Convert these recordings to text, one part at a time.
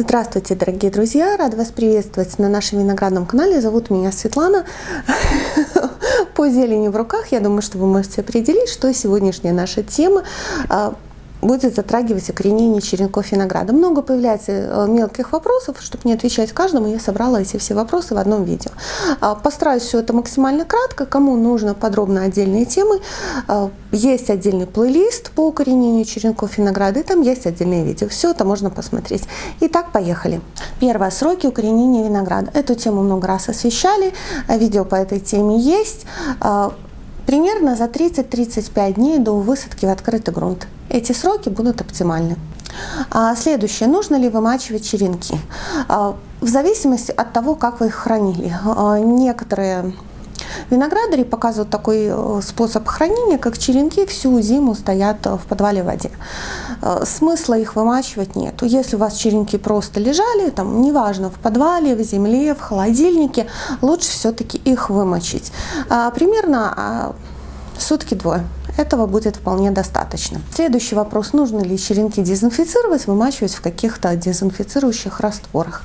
Здравствуйте, дорогие друзья! Рада вас приветствовать на нашем виноградном канале. Зовут меня Светлана. По зелени в руках, я думаю, что вы можете определить, что сегодняшняя наша тема а, будет затрагивать укоренение черенков винограда. Много появляется э, мелких вопросов, чтобы не отвечать каждому, я собрала эти все вопросы в одном видео. А, постараюсь все это максимально кратко, кому нужно подробно отдельные темы. А, есть отдельный плейлист по укоренению черенков винограда, и там есть отдельные видео. Все это можно посмотреть. Итак, поехали. Первое. Сроки укоренения винограда. Эту тему много раз освещали, видео по этой теме есть. А, примерно за 30-35 дней до высадки в открытый грунт. Эти сроки будут оптимальны. А следующее. Нужно ли вымачивать черенки? А, в зависимости от того, как вы их хранили. А, некоторые Виноградари показывают такой э, способ хранения, как черенки всю зиму стоят в подвале в воде. Э, смысла их вымачивать нет. Если у вас черенки просто лежали, там, неважно, в подвале, в земле, в холодильнике, лучше все-таки их вымочить. Примерно сутки-двое. Этого будет вполне достаточно. Следующий вопрос. Нужно ли черенки дезинфицировать, вымачивать в каких-то дезинфицирующих растворах?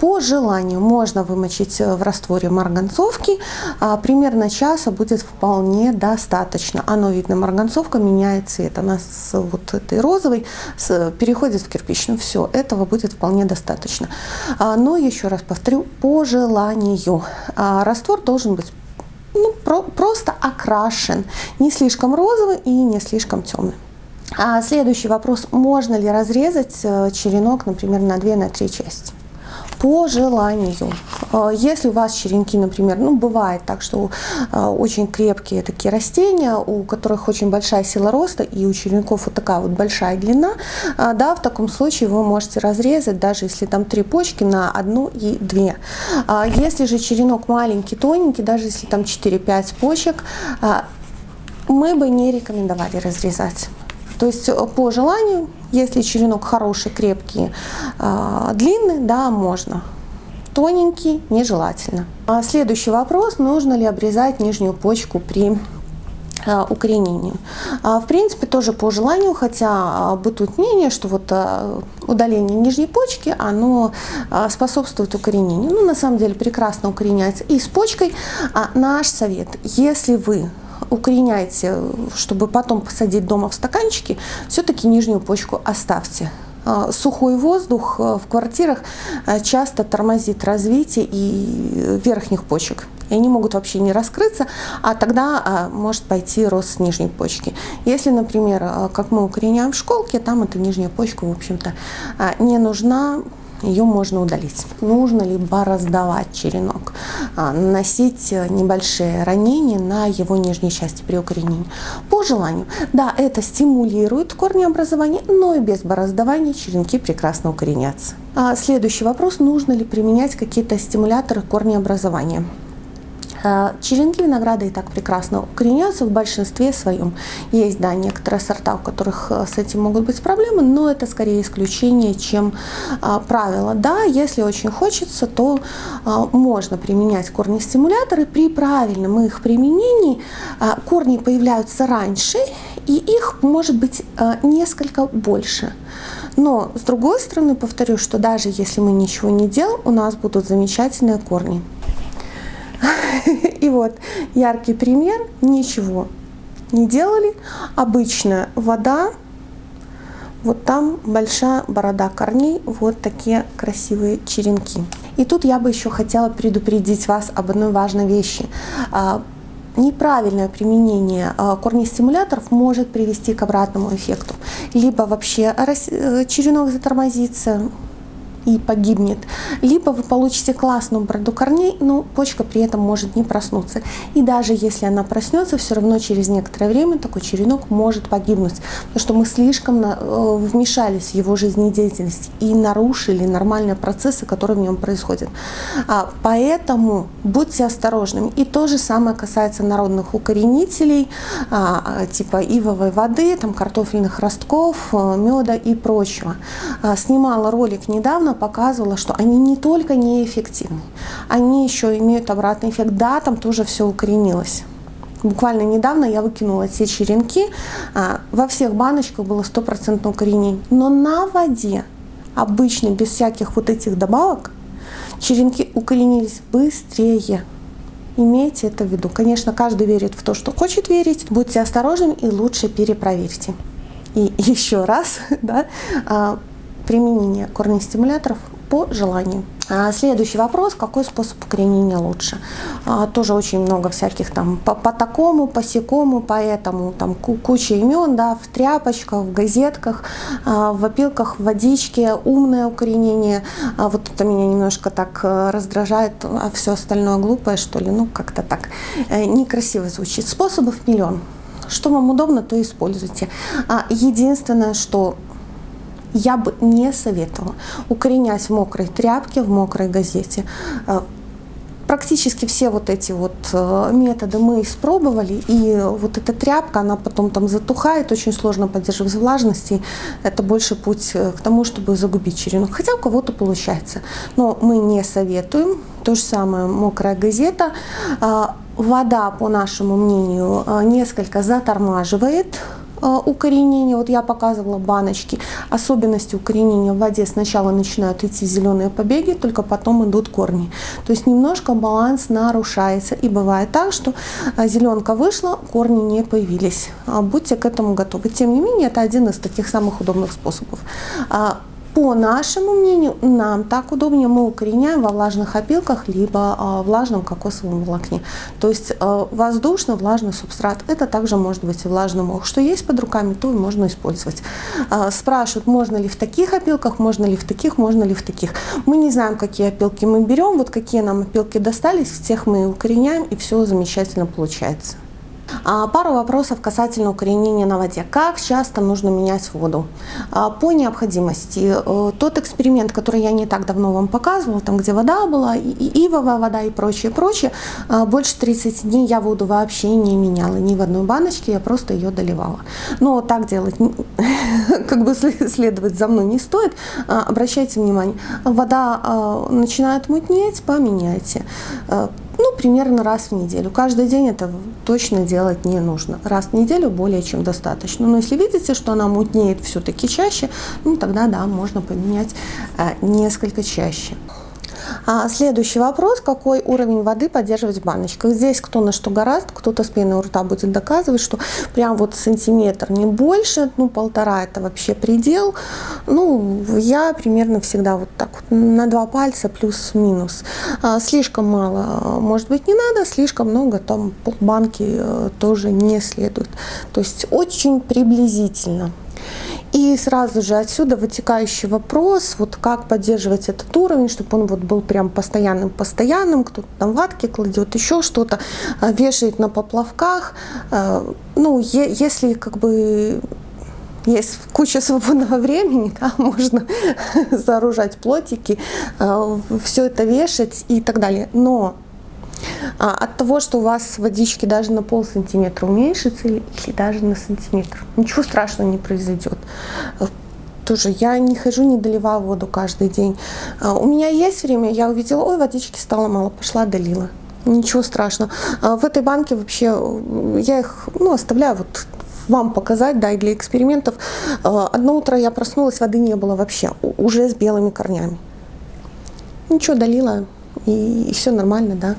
По желанию можно вымочить в растворе марганцовки. А, примерно часа будет вполне достаточно. Оно видно, марганцовка меняет цвет. Она с вот этой розовой переходит в кирпичную. Все, этого будет вполне достаточно. А, но еще раз повторю, по желанию. А, раствор должен быть ну, про, просто окрашен, не слишком розовый и не слишком темный. А следующий вопрос, можно ли разрезать э, черенок, например, на 2-3 на части? По желанию. Э, если у вас черенки, например, ну бывает так, что э, очень крепкие такие растения, у которых очень большая сила роста и у черенков вот такая вот большая длина, э, да, в таком случае вы можете разрезать, даже если там три почки на одну и две. А если же черенок маленький, тоненький, даже если там 4-5 почек, мы бы не рекомендовали разрезать. То есть по желанию если черенок хороший, крепкий, а, длинный, да, можно. Тоненький нежелательно. А следующий вопрос, нужно ли обрезать нижнюю почку при а, укоренению. В принципе, тоже по желанию, хотя бытует мнение, что вот удаление нижней почки, оно способствует укоренению. Ну, на самом деле, прекрасно укореняется и с почкой. А наш совет, если вы укореняйте, чтобы потом посадить дома в стаканчики, все-таки нижнюю почку оставьте. А, сухой воздух э, в квартирах э, часто тормозит развитие и верхних почек. И они могут вообще не раскрыться, а тогда а, может пойти рост нижней почки. Если, например, э, как мы укореняем в школке, там эта нижняя почка, в общем-то, не нужна, ее можно удалить. Нужно ли бороздовать черенок, а, наносить э, небольшие ранения на его нижней части при укоренении. По желанию. Да, это стимулирует корнеобразование, но и без бороздования черенки прекрасно укоренятся. А следующий вопрос. Нужно ли применять какие-то стимуляторы корнеобразования? Э, черенки винограда и так прекрасно укореняются в большинстве своем. Есть, да, некоторые сорта, у которых э, с этим могут быть проблемы, но это скорее исключение, чем а, правило. Да, если очень хочется, то а, можно применять корнестимуляторы. При правильном их применении а, корни появляются раньше, и их может быть а, несколько больше. Но, с другой стороны, повторю, что даже если мы ничего не делаем, у нас будут замечательные корни. И вот яркий пример, ничего не делали. Обычная вода, вот там большая борода корней, вот такие красивые черенки. И тут я бы еще хотела предупредить вас об одной важной вещи. А, неправильное применение а, корнестимуляторов может привести к обратному эффекту. Либо вообще э, черенок затормозится, и погибнет. Либо вы получите классную бороду корней, но почка при этом может не проснуться. И даже если она проснется, все равно через некоторое время такой черенок может погибнуть, потому что мы слишком э, вмешались в его жизнедеятельность и нарушили нормальные процессы, которые в нем происходят. А, поэтому будьте осторожными. И то же самое касается народных укоренителей, а, типа ивовой воды, там, картофельных ростков, э, меда и прочего. А, снимала ролик недавно показывала, что они не только неэффективны, они еще имеют обратный эффект. Да, там тоже все укоренилось. Буквально недавно я выкинула все черенки, а, во всех баночках было стопроцентное укоренение, но на воде обычно без всяких вот этих добавок, черенки укоренились быстрее. Имейте это в виду. Конечно, каждый верит в то, что хочет верить. Будьте осторожны и лучше перепроверьте. И еще раз, да, а, применение корнестимуляторов по желанию. А следующий вопрос, какой способ укоренения лучше? А, тоже очень много всяких там по, по такому, по секому, по этому, там куча имен, да, в тряпочках, в газетках, а, в опилках, в водичке, умное укоренение. Вот это меня немножко так э, раздражает, а все остальное глупое, что ли, ну как-то так э, некрасиво звучит. Способов миллион. Что вам удобно, то используйте. Единственное, что я бы не советовала укоренять в мокрой тряпке, в мокрой газете. Э, практически все вот эти вот э, методы мы испробовали, и вот эта тряпка, она потом там затухает, очень сложно поддерживать влажность, и это больше путь э, к тому, чтобы загубить черенок. Хотя у кого-то получается, но мы не советуем. То же самое мокрая газета. Вода, по нашему мнению, несколько затормаживает укоренения, вот я показывала баночки, особенности укоренения в воде сначала начинают идти зеленые побеги, только потом идут корни. То есть немножко баланс нарушается. И бывает так, что э, зеленка вышла, корни не появились. А будьте к этому готовы. Тем не менее, это один из таких самых удобных способов. А, по нашему мнению, нам так удобнее, мы укореняем во влажных опилках, либо э, влажном кокосовом волокне. То есть э, воздушно-влажный субстрат, это также может быть и влажный мох. Что есть под руками, то и можно использовать. Э, спрашивают, можно ли в таких опилках, можно ли в таких, можно ли в таких. Мы не знаем, какие опилки мы берем, вот какие нам опилки достались, всех мы укореняем, и все замечательно получается. А, пару вопросов касательно укоренения на воде. Как часто нужно менять воду? А, по необходимости. Э, тот эксперимент, который я не так давно вам показывала, там где вода была, и ивовая вода и прочее, прочее, а, больше 30 дней я воду вообще не меняла ни в одной баночке, я просто ее доливала. Но так делать, как бы следовать за мной не стоит. Обращайте внимание, вода начинает мутнеть, поменяйте э, примерно раз в неделю. Каждый день это точно делать не нужно. Раз в неделю более чем достаточно. Но если видите, что она мутнеет все-таки чаще, ну, тогда да, можно поменять э, несколько чаще. А следующий вопрос, какой уровень воды поддерживать в баночках. Здесь кто на что гораздо, кто-то с пеной у рта будет доказывать, что прям вот сантиметр, не больше, ну полтора это вообще предел. Ну, я примерно всегда вот так вот на два пальца плюс-минус. А, слишком мало, может быть, не надо, слишком много, там полбанки э, тоже не следует. То есть очень приблизительно. И сразу же отсюда вытекающий вопрос, вот как поддерживать этот уровень, чтобы он вот был прям постоянным-постоянным, кто-то там ватки кладет, еще что-то, а, вешает на поплавках. А, ну, если как бы есть куча свободного времени, да, можно сооружать плотики, а, все это вешать и так далее. Но а, от того, что у вас водички даже на пол сантиметра уменьшится или, или даже на сантиметр, ничего страшного не произойдет. Тоже я не хожу, не доливаю воду каждый день. А, у меня есть время, я увидела, ой, водички стало мало, пошла долила. Ничего страшного. А в этой банке вообще, я их ну, оставляю вот вам показать, да, и для экспериментов. Одно утро я проснулась, воды не было вообще, уже с белыми корнями. Ничего, долила, и, и все нормально, да.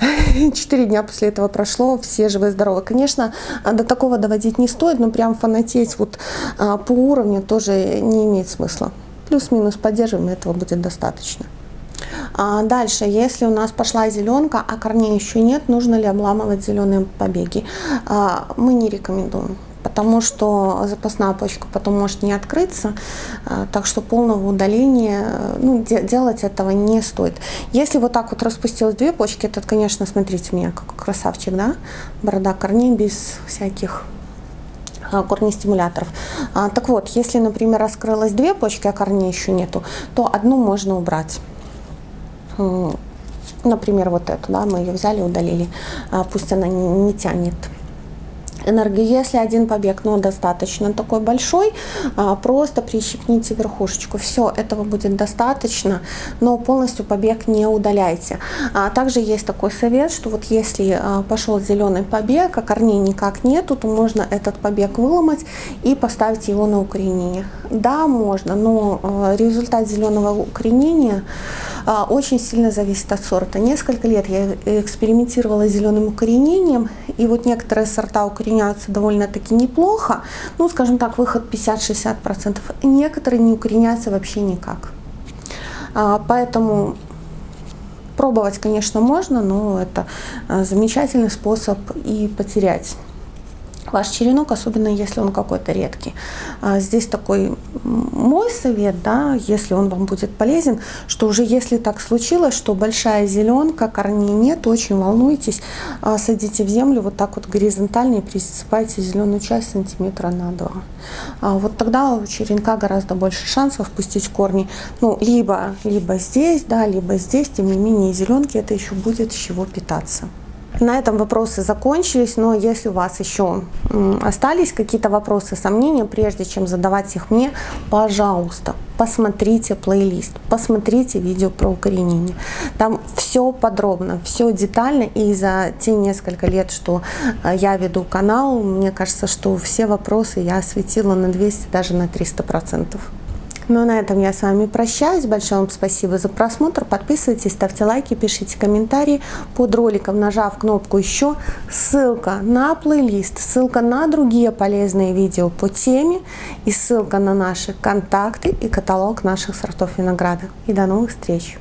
Четыре дня после этого прошло, все живы-здоровы. Конечно, до такого доводить не стоит, но прям фанатеть вот а, по уровню тоже не имеет смысла. Плюс-минус поддерживаем, этого будет достаточно. А дальше, если у нас пошла зеленка, а корней еще нет, нужно ли обламывать зеленые побеги? А, мы не рекомендуем потому что запасная почка потом может не открыться, э, так что полного удаления э, ну, де делать этого не стоит. Если вот так вот распустилось две почки, это, конечно, смотрите, у меня как красавчик, да, борода корней без всяких э, корнестимуляторов. А, так вот, если, например, раскрылось две почки, а корней еще нету, то одну можно убрать. Например, вот эту, да, мы ее взяли, удалили, а, пусть она не, не тянет энергию. Если один побег, но достаточно такой большой, а, просто прищипните верхушечку. Все, этого будет достаточно, но полностью побег не удаляйте. А также есть такой совет, что вот если а, пошел зеленый побег, а корней никак нету, то можно этот побег выломать и поставить его на укоренение. Да, можно, но результат зеленого укоренения очень сильно зависит от сорта. Несколько лет я экспериментировала с зеленым укоренением, и вот некоторые сорта укореняются довольно-таки неплохо, ну, скажем так, выход 50-60%. Некоторые не укореняются вообще никак. А, поэтому пробовать, конечно, можно, но это а, замечательный способ и потерять ваш черенок, особенно если он какой-то редкий. А, здесь такой мой совет, да, если он вам будет полезен, что уже если так случилось, что большая зеленка, корней нет, очень волнуйтесь, а, садите в землю вот так вот горизонтально и присыпайте зеленую часть сантиметра на два. А, вот тогда у черенка гораздо больше шансов пустить корни, ну, либо, либо здесь, да, либо здесь, тем не менее зеленки это еще будет с чего питаться. На этом вопросы закончились, но если у вас еще остались какие-то вопросы, сомнения, прежде чем задавать их мне, пожалуйста, посмотрите плейлист, посмотрите видео про укоренение. Там все подробно, все детально, и за те несколько лет, что э, я веду канал, мне кажется, что все вопросы я осветила на 200, даже на 300 процентов. Ну, на этом я с вами прощаюсь. Большое вам спасибо за просмотр. Подписывайтесь, ставьте лайки, пишите комментарии под роликом, нажав кнопку «Еще». Ссылка на плейлист, ссылка на другие полезные видео по теме и ссылка на наши контакты и каталог наших сортов винограда. И до новых встреч!